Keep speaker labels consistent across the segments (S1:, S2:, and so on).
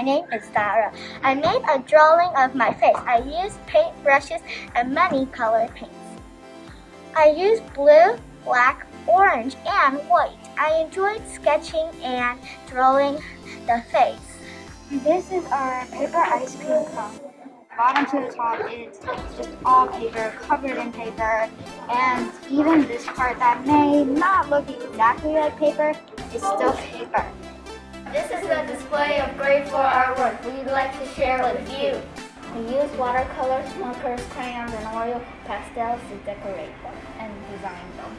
S1: My name is Sarah. I made a drawing of my face. I used paint brushes and many colored paints. I used blue, black, orange, and white. I enjoyed sketching and drawing the face.
S2: This is our paper ice cream cone. Bottom to the top is just all paper, covered in paper, and even this part that may not look exactly like paper is still paper.
S1: This is a display of grade 4 artwork we'd like to share with you. We use watercolors, markers, crayons, and oil pastels to decorate them and design them.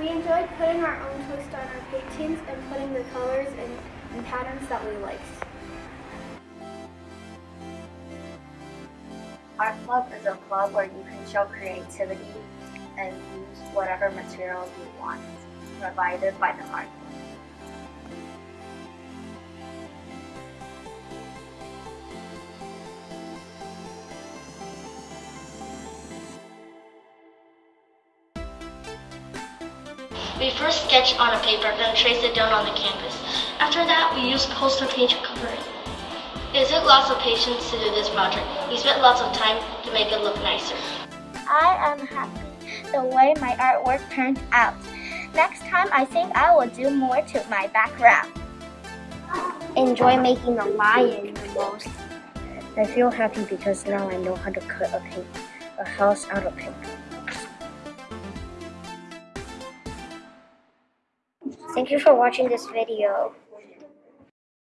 S3: We enjoyed putting our own twist on our paintings and putting the colors and, and patterns that we liked.
S4: Art Club is a club where you can show creativity and use whatever materials you want, provided by the art
S5: We first sketch on a paper, then trace it down on the canvas. After that, we use poster paint to cover it. It took lots of patience to do this project. We spent lots of time to make it look nicer.
S1: I am happy the way my artwork turned out. Next time, I think I will do more to my background.
S2: Enjoy making the lion the most. I feel happy because now I know how to cut a paint, a house out of paper. Thank you for watching this video.